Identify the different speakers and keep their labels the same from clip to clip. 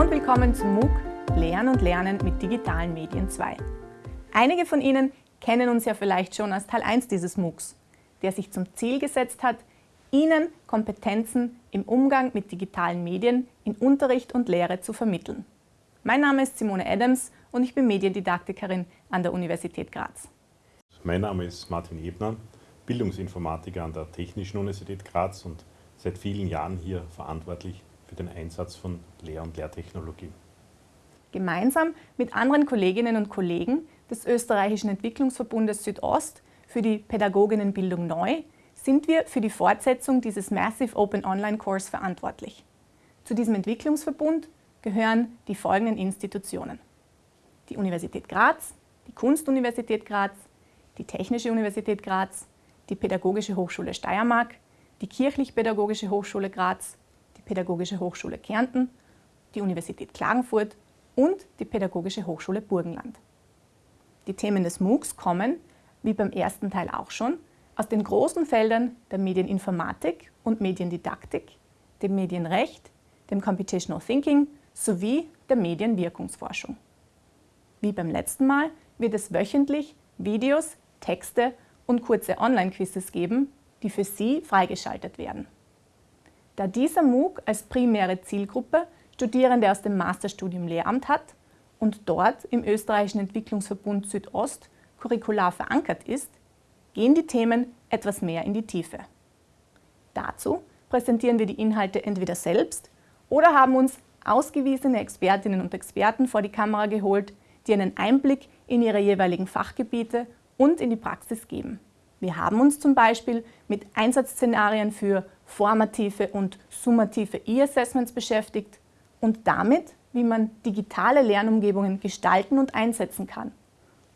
Speaker 1: Und willkommen zum MOOC Lernen und Lernen mit digitalen Medien 2. Einige von Ihnen kennen uns ja vielleicht schon aus Teil 1 dieses MOOCs, der sich zum Ziel gesetzt hat, Ihnen Kompetenzen im Umgang mit digitalen Medien in Unterricht und Lehre zu vermitteln. Mein Name ist Simone Adams und ich bin Mediendidaktikerin an der Universität Graz.
Speaker 2: Mein Name ist Martin Ebner, Bildungsinformatiker an der Technischen Universität Graz und seit vielen Jahren hier verantwortlich für den Einsatz von Lehr- und Lehrtechnologie.
Speaker 1: Gemeinsam mit anderen Kolleginnen und Kollegen des Österreichischen Entwicklungsverbundes Südost für die Pädagoginnenbildung neu sind wir für die Fortsetzung dieses Massive Open Online Course verantwortlich. Zu diesem Entwicklungsverbund gehören die folgenden Institutionen. Die Universität Graz, die Kunstuniversität Graz, die Technische Universität Graz, die Pädagogische Hochschule Steiermark, die Kirchlich-Pädagogische Hochschule Graz, Pädagogische Hochschule Kärnten, die Universität Klagenfurt und die Pädagogische Hochschule Burgenland. Die Themen des MOOCs kommen, wie beim ersten Teil auch schon, aus den großen Feldern der Medieninformatik und Mediendidaktik, dem Medienrecht, dem Computational Thinking sowie der Medienwirkungsforschung. Wie beim letzten Mal wird es wöchentlich Videos, Texte und kurze Online-Quizzes geben, die für Sie freigeschaltet werden. Da dieser MOOC als primäre Zielgruppe Studierende aus dem Masterstudium Lehramt hat und dort im Österreichischen Entwicklungsverbund Südost curricular verankert ist, gehen die Themen etwas mehr in die Tiefe. Dazu präsentieren wir die Inhalte entweder selbst oder haben uns ausgewiesene Expertinnen und Experten vor die Kamera geholt, die einen Einblick in ihre jeweiligen Fachgebiete und in die Praxis geben. Wir haben uns zum Beispiel mit Einsatzszenarien für formative und summative E-Assessments beschäftigt und damit, wie man digitale Lernumgebungen gestalten und einsetzen kann.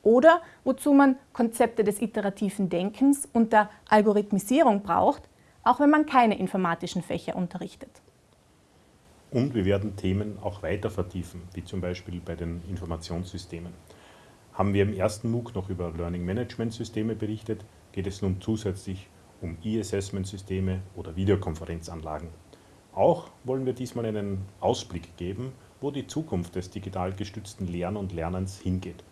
Speaker 1: Oder wozu man Konzepte des iterativen Denkens und der Algorithmisierung braucht, auch wenn man keine informatischen Fächer unterrichtet.
Speaker 2: Und wir werden Themen auch weiter vertiefen, wie zum Beispiel bei den Informationssystemen. Haben wir im ersten MOOC noch über Learning Management Systeme berichtet, geht es nun zusätzlich um E-Assessment-Systeme oder Videokonferenzanlagen. Auch wollen wir diesmal einen Ausblick geben, wo die Zukunft des digital gestützten Lernen und Lernens hingeht.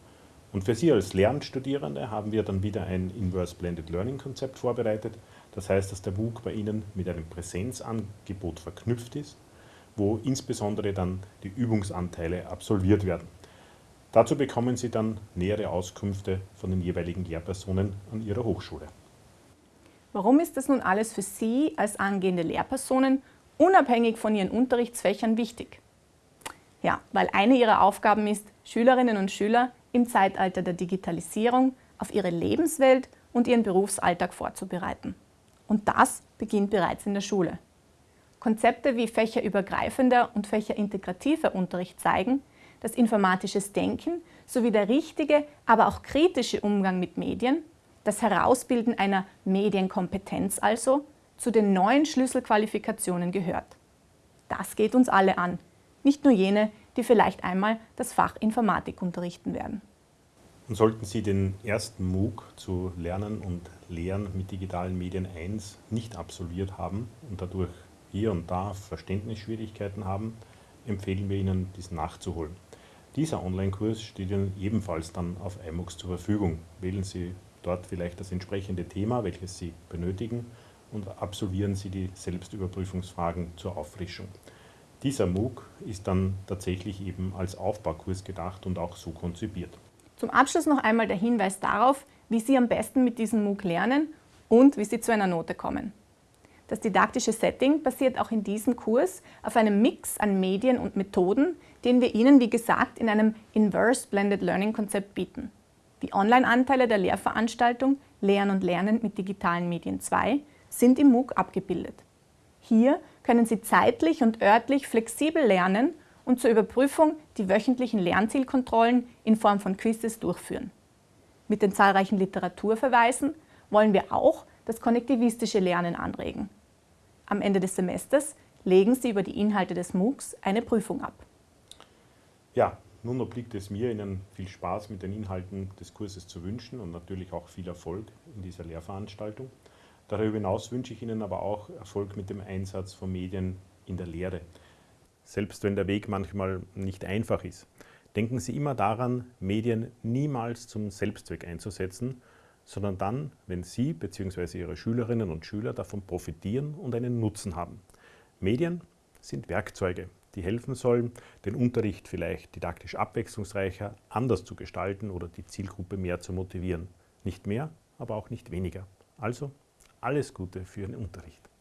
Speaker 2: Und für Sie als Lernstudierende haben wir dann wieder ein Inverse Blended Learning Konzept vorbereitet. Das heißt, dass der MOOC bei Ihnen mit einem Präsenzangebot verknüpft ist, wo insbesondere dann die Übungsanteile absolviert werden. Dazu bekommen Sie dann nähere Auskünfte von den jeweiligen Lehrpersonen an Ihrer Hochschule.
Speaker 1: Warum ist das nun alles für Sie als angehende Lehrpersonen unabhängig von Ihren Unterrichtsfächern wichtig? Ja, weil eine Ihrer Aufgaben ist, Schülerinnen und Schüler im Zeitalter der Digitalisierung auf ihre Lebenswelt und ihren Berufsalltag vorzubereiten. Und das beginnt bereits in der Schule. Konzepte wie fächerübergreifender und fächerintegrativer Unterricht zeigen, dass informatisches Denken sowie der richtige, aber auch kritische Umgang mit Medien, das Herausbilden einer Medienkompetenz also, zu den neuen Schlüsselqualifikationen gehört. Das geht uns alle an, nicht nur jene, die vielleicht einmal das Fach Informatik unterrichten werden.
Speaker 2: Und sollten Sie den ersten MOOC zu Lernen und Lehren mit digitalen Medien 1 nicht absolviert haben und dadurch hier und da Verständnisschwierigkeiten haben, empfehlen wir Ihnen, dies nachzuholen. Dieser Online-Kurs steht Ihnen ebenfalls dann auf iMOOCs zur Verfügung. Wählen Sie dort vielleicht das entsprechende Thema, welches Sie benötigen und absolvieren Sie die Selbstüberprüfungsfragen zur Auffrischung. Dieser MOOC ist dann tatsächlich eben als Aufbaukurs gedacht und auch so konzipiert.
Speaker 1: Zum Abschluss noch einmal der Hinweis darauf, wie Sie am besten mit diesem MOOC lernen und wie Sie zu einer Note kommen. Das didaktische Setting basiert auch in diesem Kurs auf einem Mix an Medien und Methoden, den wir Ihnen, wie gesagt, in einem Inverse Blended Learning Konzept bieten. Die Online-Anteile der Lehrveranstaltung Lernen und Lernen mit digitalen Medien 2 sind im MOOC abgebildet. Hier können Sie zeitlich und örtlich flexibel lernen und zur Überprüfung die wöchentlichen Lernzielkontrollen in Form von Quizzes durchführen. Mit den zahlreichen Literaturverweisen wollen wir auch das konnektivistische Lernen anregen. Am Ende des Semesters legen Sie über die Inhalte des MOOCs eine Prüfung ab.
Speaker 2: Ja, nun obliegt es mir, Ihnen viel Spaß mit den Inhalten des Kurses zu wünschen und natürlich auch viel Erfolg in dieser Lehrveranstaltung. Darüber hinaus wünsche ich Ihnen aber auch Erfolg mit dem Einsatz von Medien in der Lehre. selbst wenn der Weg manchmal nicht einfach ist. Denken Sie immer daran, Medien niemals zum Selbstzweck einzusetzen, sondern dann, wenn Sie bzw. Ihre Schülerinnen und Schüler davon profitieren und einen Nutzen haben. Medien sind Werkzeuge, die helfen sollen, den Unterricht vielleicht didaktisch abwechslungsreicher, anders zu gestalten oder die Zielgruppe mehr zu motivieren. Nicht mehr, aber auch nicht weniger. Also alles Gute für Ihren Unterricht.